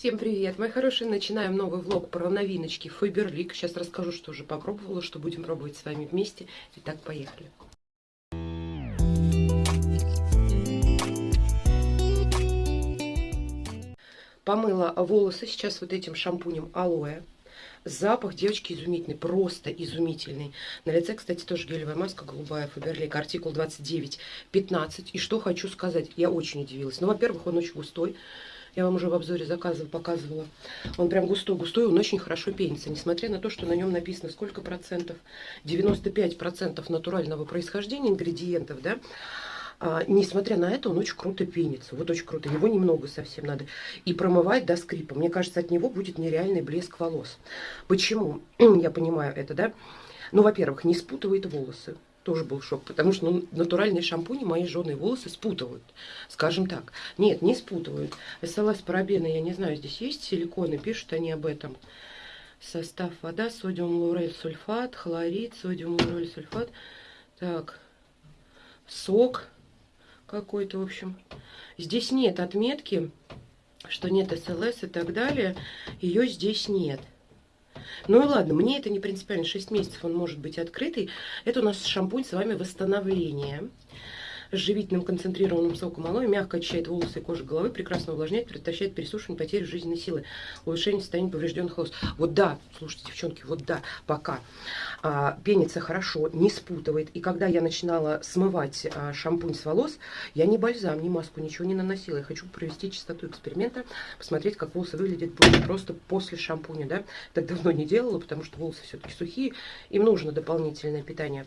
Всем привет, мои хорошие! Начинаем новый влог про новиночки Фаберлик. Сейчас расскажу, что уже попробовала, что будем пробовать с вами вместе. Итак, поехали. Помыла волосы сейчас вот этим шампунем алоэ. Запах, девочки, изумительный, просто изумительный. На лице, кстати, тоже гелевая маска голубая, Фаберлик, артикул 2915. И что хочу сказать, я очень удивилась. Ну, во-первых, он очень густой. Я вам уже в обзоре заказывала, показывала. Он прям густой-густой, он очень хорошо пенится. Несмотря на то, что на нем написано сколько процентов, 95 процентов натурального происхождения ингредиентов, да, а, несмотря на это, он очень круто пенится. Вот очень круто. Его немного совсем надо. И промывать до скрипа. Мне кажется, от него будет нереальный блеск волос. Почему? Я понимаю это, да? Ну, во-первых, не спутывает волосы тоже был шок, потому что ну, натуральные шампуни мои жженые волосы спутывают, скажем так. Нет, не спутывают. СЛС парабены, я не знаю, здесь есть силиконы, пишут они об этом. Состав вода, содиум лаурель сульфат, хлорид, содиум лаурель сульфат. Так, сок какой-то, в общем. Здесь нет отметки, что нет СЛС и так далее. Ее здесь нет. Ну и ладно, мне это не принципиально, 6 месяцев он может быть открытый. Это у нас шампунь с вами восстановление с живительным концентрированным соком алоэ, мягко очищает волосы и кожу головы, прекрасно увлажняет, предотвращает пересушивание, потерю жизненной силы, улучшение состояния поврежденных волос. Вот да, слушайте, девчонки, вот да, пока а, пенится хорошо, не спутывает. И когда я начинала смывать а, шампунь с волос, я ни бальзам, ни маску, ничего не наносила. Я хочу провести чистоту эксперимента, посмотреть, как волосы выглядят будет просто после шампуня, да. Так давно не делала, потому что волосы все-таки сухие, им нужно дополнительное питание.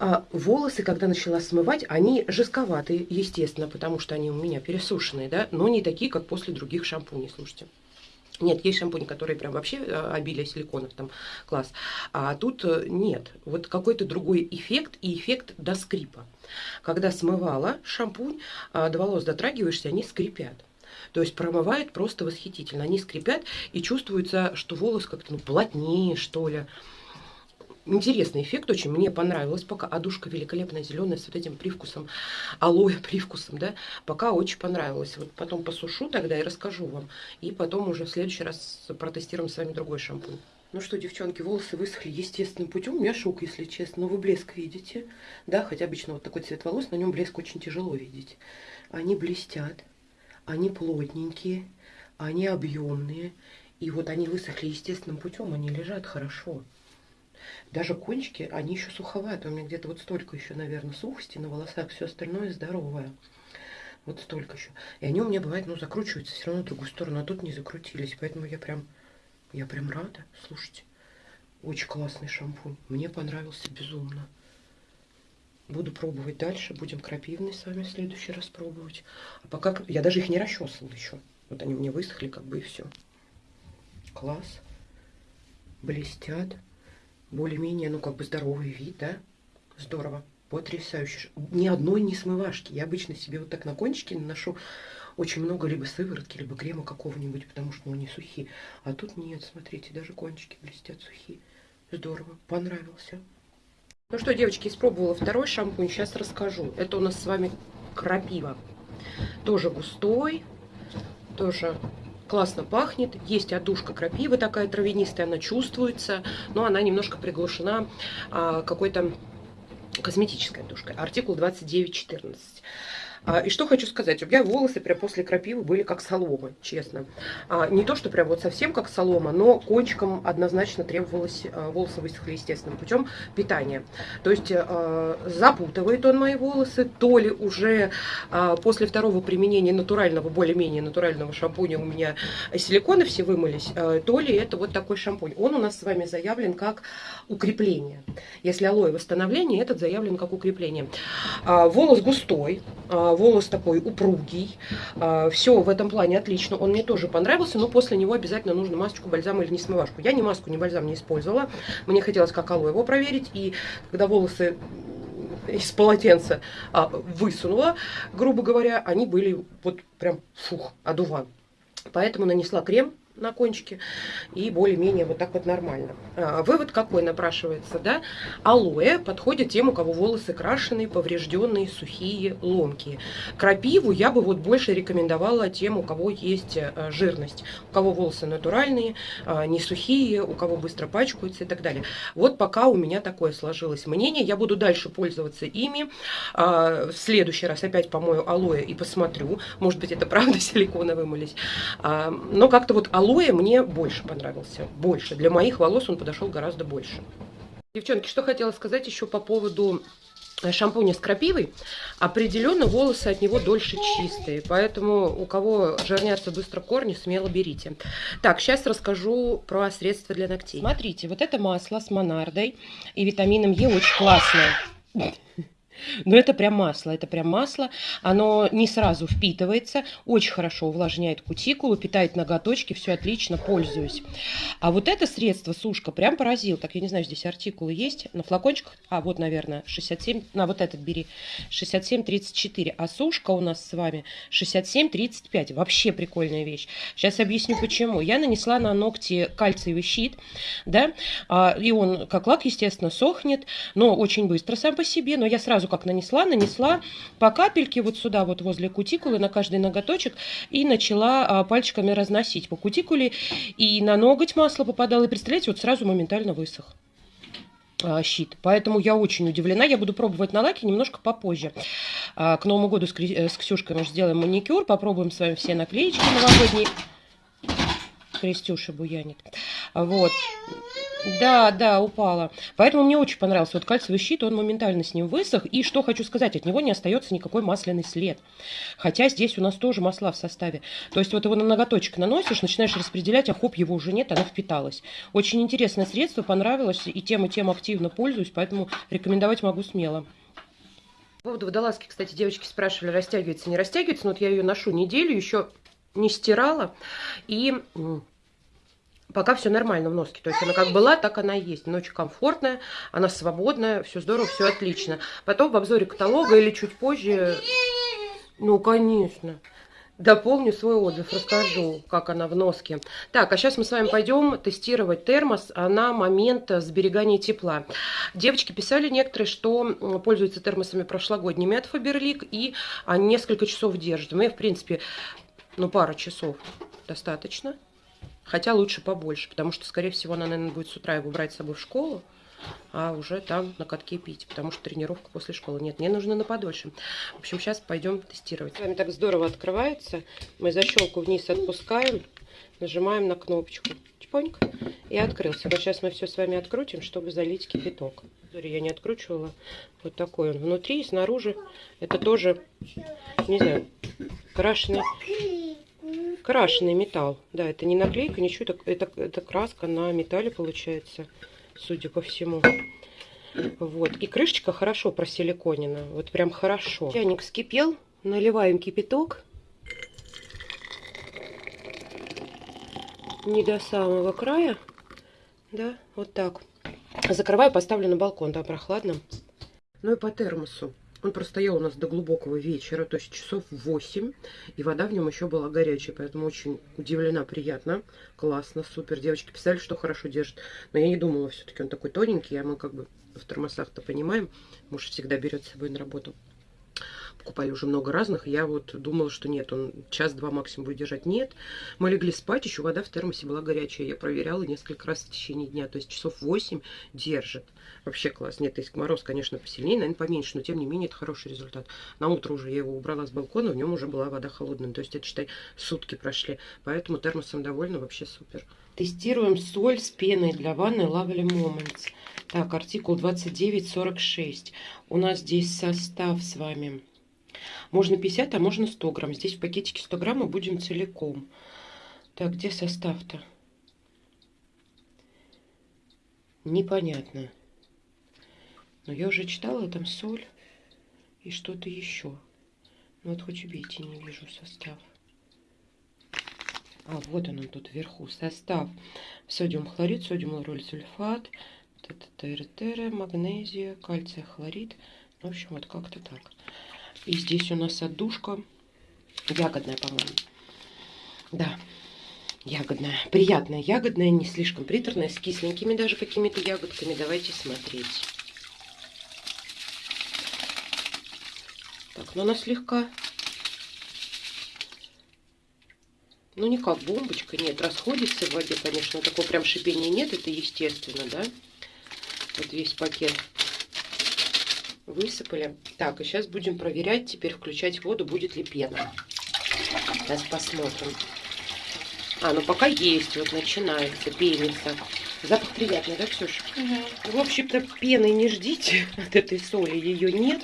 А волосы, когда начала смывать, они жестковатые, естественно, потому что они у меня пересушенные, да, но не такие, как после других шампуней, слушайте. Нет, есть шампунь, которые прям вообще э, обилие силиконов, там класс. А тут э, нет. Вот какой-то другой эффект и эффект до скрипа. Когда смывала шампунь, а, до волос дотрагиваешься, они скрипят. То есть промывает просто восхитительно. Они скрипят и чувствуется, что волос как-то ну, плотнее, что ли интересный эффект очень, мне понравилось пока. Одушка великолепная, зеленая, с вот этим привкусом, алоэ привкусом, да, пока очень понравилось. Вот потом посушу тогда и расскажу вам. И потом уже в следующий раз протестируем с вами другой шампунь. Ну что, девчонки, волосы высохли естественным путем. У меня шок, если честно. Но вы блеск видите. Да, хотя обычно вот такой цвет волос, на нем блеск очень тяжело видеть. Они блестят, они плотненькие, они объемные. И вот они высохли естественным путем, они лежат хорошо. Даже кончики, они еще суховатые. У меня где-то вот столько еще, наверное, сухости на волосах. Все остальное здоровое. Вот столько еще. И они у меня, бывает, ну, закручиваются все равно в другую сторону. А тут не закрутились. Поэтому я прям, я прям рада. Слушайте, очень классный шампунь. Мне понравился безумно. Буду пробовать дальше. Будем крапивный с вами в следующий раз пробовать. А пока я даже их не расчесывала еще. Вот они мне высохли, как бы и все. Класс. Блестят более-менее, ну, как бы здоровый вид, да? Здорово. Потрясающе. Ни одной не смывашки. Я обычно себе вот так на кончике наношу очень много либо сыворотки, либо крема какого-нибудь, потому что ну, они сухие. А тут нет, смотрите, даже кончики блестят сухие. Здорово, понравился. Ну что, девочки, испробовала второй шампунь, сейчас расскажу. Это у нас с вами крапива. Тоже густой, тоже классно пахнет. Есть отдушка крапивы такая травянистая, она чувствуется, но она немножко приглушена а, какой-то косметической отдушкой. Артикул 2914. А, и что хочу сказать, у меня волосы прям после крапивы были как солома, честно. А, не то, что прям вот совсем как солома, но кончиком однозначно требовалось, а, волосы высохли естественным путем питания. То есть запутывает он мои волосы, то ли уже после второго применения натурального, более-менее натурального шампуня у меня силиконы все вымылись, то ли это вот такой шампунь. Он у нас с вами заявлен как укрепление. Если алоэ восстановление, этот заявлен как укрепление. Волос густой, волос такой упругий, а, все в этом плане отлично, он мне тоже понравился, но после него обязательно нужно масочку, бальзам или не смывашку. Я ни маску, ни бальзам не использовала, мне хотелось как алоэ его проверить, и когда волосы из полотенца а, высунула, грубо говоря, они были вот прям фух, одуван. Поэтому нанесла крем на кончике, и более-менее вот так вот нормально. А, вывод какой напрашивается, да? Алоэ подходит тем, у кого волосы крашеные, поврежденные, сухие, ломкие. Крапиву я бы вот больше рекомендовала тем, у кого есть э, жирность, у кого волосы натуральные, а, не сухие, у кого быстро пачкаются и так далее. Вот пока у меня такое сложилось мнение, я буду дальше пользоваться ими. А, в следующий раз опять помою алоэ и посмотрю, может быть это правда силиконовый вымылись. Но как-то вот алоэ алоэ мне больше понравился. Больше. Для моих волос он подошел гораздо больше. Девчонки, что хотела сказать еще по поводу э, шампуня с крапивой. Определенно волосы от него дольше чистые. Поэтому у кого жирнятся быстро корни, смело берите. Так, сейчас расскажу про средства для ногтей. Смотрите, вот это масло с монардой и витамином Е очень классное. Но это прям масло, это прям масло. Оно не сразу впитывается, очень хорошо увлажняет кутикулу, питает ноготочки, все отлично, пользуюсь. А вот это средство, сушка, прям поразил. Так, я не знаю, здесь артикулы есть на флакончиках. А, вот, наверное, 67, на вот этот бери, 67,34. А сушка у нас с вами 67,35. Вообще прикольная вещь. Сейчас объясню, почему. Я нанесла на ногти кальциевый щит, да, а, и он, как лак, естественно, сохнет, но очень быстро сам по себе. Но я сразу как нанесла, нанесла по капельке вот сюда, вот возле кутикулы, на каждый ноготочек, и начала а, пальчиками разносить по кутикуле, и на ноготь масло попадало, и представляете, вот сразу моментально высох а, щит. Поэтому я очень удивлена. Я буду пробовать на лаке немножко попозже. А, к Новому году с, э, с Ксюшкой мы сделаем маникюр. Попробуем с вами все наклеечки новогодние. Крестюша буянит. Вот. Да, да, упала. Поэтому мне очень понравился вот кальциевый щит, он моментально с ним высох. И что хочу сказать, от него не остается никакой масляный след. Хотя здесь у нас тоже масла в составе. То есть вот его на ноготочек наносишь, начинаешь распределять, а хоп, его уже нет, оно впиталось. Очень интересное средство, понравилось, и тем, и тем активно пользуюсь, поэтому рекомендовать могу смело. По поводу водолазки, кстати, девочки спрашивали, растягивается, не растягивается. Но вот я ее ношу неделю, еще не стирала. И пока все нормально в носке. То есть она как была, так она и есть. Очень комфортная, она свободная, все здорово, все отлично. Потом в обзоре каталога или чуть позже, ну, конечно, дополню свой отзыв, расскажу, как она в носке. Так, а сейчас мы с вами пойдем тестировать термос на момент сберегания тепла. Девочки писали некоторые, что пользуются термосами прошлогодними от Faberlic и несколько часов держат. Мы, в принципе, ну, пара часов достаточно. Хотя лучше побольше, потому что, скорее всего, она, наверное, будет с утра его брать с собой в школу, а уже там на катке пить, потому что тренировка после школы. Нет, мне нужно на подольше. В общем, сейчас пойдем тестировать. С вами так здорово открывается. Мы защелку вниз отпускаем, нажимаем на кнопочку. Чпоньк. И открылся. Вот сейчас мы все с вами открутим, чтобы залить кипяток. Я не откручивала. Вот такой он. Внутри и снаружи. Это тоже, не знаю, крашеный крашеный металл. Да, это не наклейка, ничего, это, это, это краска на металле получается, судя по всему. Вот, и крышечка хорошо просиликонена, вот прям хорошо. Чайник вскипел, наливаем кипяток. Не до самого края, да, вот так. Закрываю, поставлю на балкон, да, прохладно. Ну и по термосу. Он простоял у нас до глубокого вечера, то есть часов 8. И вода в нем еще была горячая, поэтому очень удивлена, приятно. Классно, супер. Девочки писали, что хорошо держит. Но я не думала, все-таки он такой тоненький, а мы как бы в термосах-то понимаем. Муж всегда берет с собой на работу покупали уже много разных. Я вот думала, что нет, он час-два максимум будет держать. Нет, мы легли спать, еще вода в термосе была горячая. Я проверяла несколько раз в течение дня. То есть часов 8 держит. Вообще класс. Нет, есть мороз, конечно, посильнее, наверное, поменьше, но тем не менее это хороший результат. На утро уже я его убрала с балкона, в нем уже была вода холодная. То есть это, считай, сутки прошли. Поэтому термосом довольна, вообще супер. Тестируем соль с пеной для ванны Lovely Moments. Так, артикул 2946. У нас здесь состав с вами можно 50, а можно 100 грамм. Здесь в пакетике 100 грамм мы будем целиком. Так, где состав-то? Непонятно. Но я уже читала, там соль и что-то еще. Ну вот хоть убейте, не вижу состав. А, вот он, тут вверху. Состав. Содиум хлорид, содиум лауроль сульфат, магнезия, кальция хлорид. В общем, вот как-то так. И здесь у нас отдушка ягодная, по-моему. Да. ягодная. Приятная ягодная, не слишком приторная, с кисленькими даже какими-то ягодками. Давайте смотреть. Так, ну она слегка... Ну, не как бомбочка, нет, расходится в воде, конечно, такого прям шипения нет, это естественно, да. Вот весь пакет высыпали. Так, и сейчас будем проверять, теперь включать воду, будет ли пена. Сейчас посмотрим. А, ну пока есть, вот начинается, пенится. Запах приятный, да, Ксюша? Угу. В общем-то, пены не ждите от этой соли, ее нет.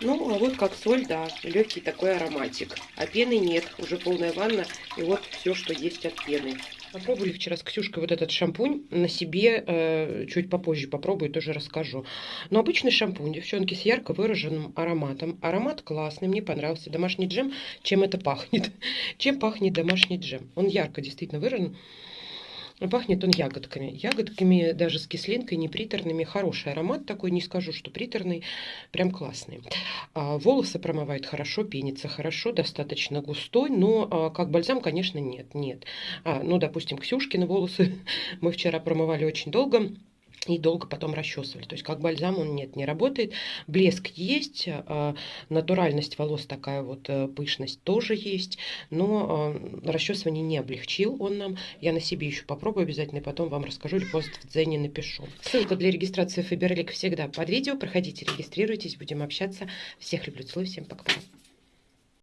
Ну, а вот как соль, да, легкий такой ароматик. А пены нет, уже полная ванна, и вот все, что есть от пены. Попробовали вчера с Ксюшкой вот этот шампунь на себе, э, чуть попозже попробую, тоже расскажу. Но обычный шампунь, девчонки, с ярко выраженным ароматом. Аромат классный, мне понравился. Домашний джем, чем это пахнет? Чем пахнет домашний джем? Он ярко действительно выражен. Пахнет он ягодками. Ягодками даже с кислинкой, не приторными. Хороший аромат такой, не скажу, что приторный. Прям классный. А, волосы промывает хорошо, пенится хорошо, достаточно густой. Но а, как бальзам, конечно, нет. нет. А, ну, допустим, Ксюшкины волосы мы вчера промывали очень долго и долго потом расчесывали. То есть как бальзам он нет, не работает. Блеск есть, а, натуральность волос такая вот, э, пышность тоже есть, но а, расчесывание не облегчил он нам. Я на себе еще попробую обязательно, и потом вам расскажу или пост в Дзене напишу. Ссылка для регистрации Фаберлик всегда под видео. Проходите, регистрируйтесь, будем общаться. Всех люблю, целую, всем пока-пока.